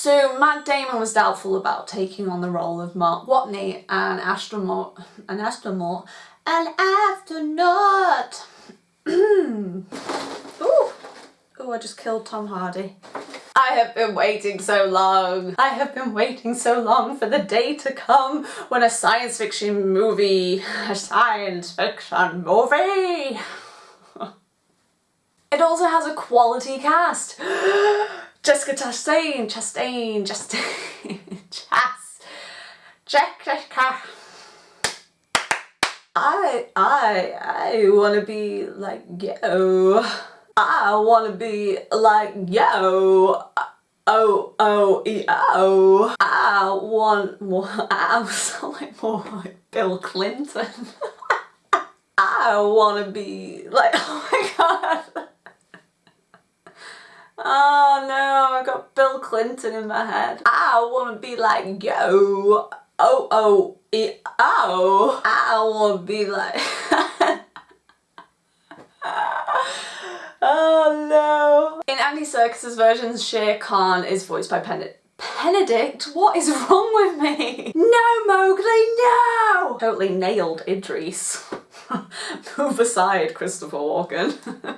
So Matt Damon was doubtful about taking on the role of Mark Watney, an astronaut, an astronaut, an astronaut. Ooh, ooh, I just killed Tom Hardy. I have been waiting so long. I have been waiting so long for the day to come when a science fiction movie, a science fiction movie. it also has a quality cast. Jessica Chastain, Chastain, Chastain, Chas, Jessica. I, I, I wanna be like yo. I wanna be like yo. Oh, oh, oh. I want more, I sound like more like Bill Clinton. I wanna be like, oh my god. Oh no, I got Bill Clinton in my head. I want to be like, yo, oh, oh, e, oh. I want to be like... oh no. In Andy Serkis's version, Shere Khan is voiced by Pen Benedict? What is wrong with me? No, Mowgli, no! Totally nailed Idris. Move aside, Christopher Walken.